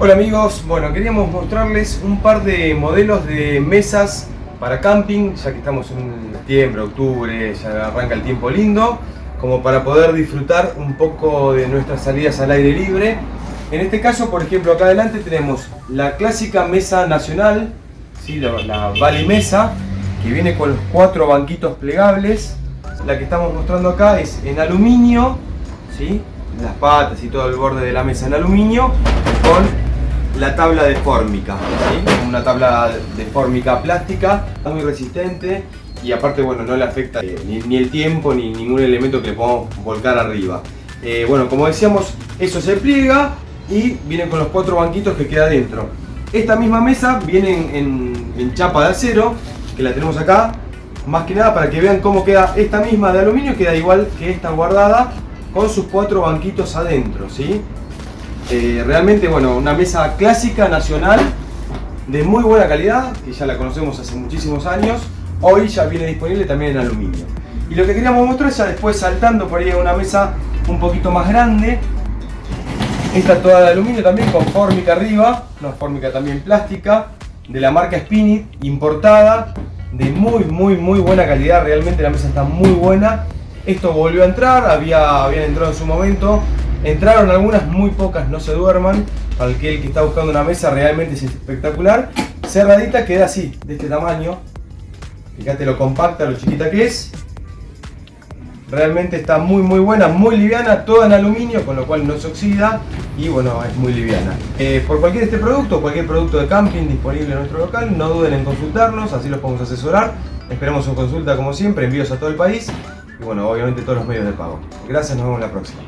Hola amigos, bueno queríamos mostrarles un par de modelos de mesas para camping, ya que estamos en septiembre, octubre, ya arranca el tiempo lindo, como para poder disfrutar un poco de nuestras salidas al aire libre. En este caso, por ejemplo, acá adelante tenemos la clásica mesa nacional, ¿sí? la, la Mesa, que viene con los cuatro banquitos plegables. La que estamos mostrando acá es en aluminio, ¿sí? las patas y todo el borde de la mesa en aluminio, con la tabla de fórmica, una tabla de fórmica plástica, muy resistente y aparte bueno no le afecta eh, ni, el tiempo ni ningún elemento que le podamos volcar arriba. Eh, bueno, como decíamos, eso se pliega y viene con los cuatro banquitos que queda dentro. Esta misma mesa viene en, en, chapa de acero, que la tenemos acá, más que nada para que vean cómo queda esta misma de aluminio, queda igual que esta guardada, con sus cuatro banquitos adentro, ¿sí? Eh, realmente, bueno, una mesa clásica, nacional, de muy buena calidad, que ya la conocemos hace muchísimos años. Hoy ya viene disponible también en aluminio. Y lo que queríamos mostrar ya después saltando por ahí a una mesa un poquito más grande. Esta toda de aluminio también con fórmica arriba, una fórmica también plástica, de la marca Spinit, importada, de muy muy muy buena calidad, realmente la mesa está muy buena. Esto volvió a entrar, había, habían entrado en su momento, Entraron algunas, muy pocas, no se duerman. Para aquel que está buscando una mesa realmente es espectacular. Cerradita queda así, de este tamaño. Fíjate lo compacta, lo chiquita que es. Realmente está muy muy buena, muy liviana, toda en aluminio, con lo cual no se oxida y bueno, es muy liviana. Eh, por cualquier este producto, cualquier producto de camping disponible en nuestro local, no duden en consultarnos, así los podemos asesorar. Esperamos su consulta como siempre, envíos a todo el país y bueno, obviamente todos los medios de pago. Gracias, nos vemos la próxima.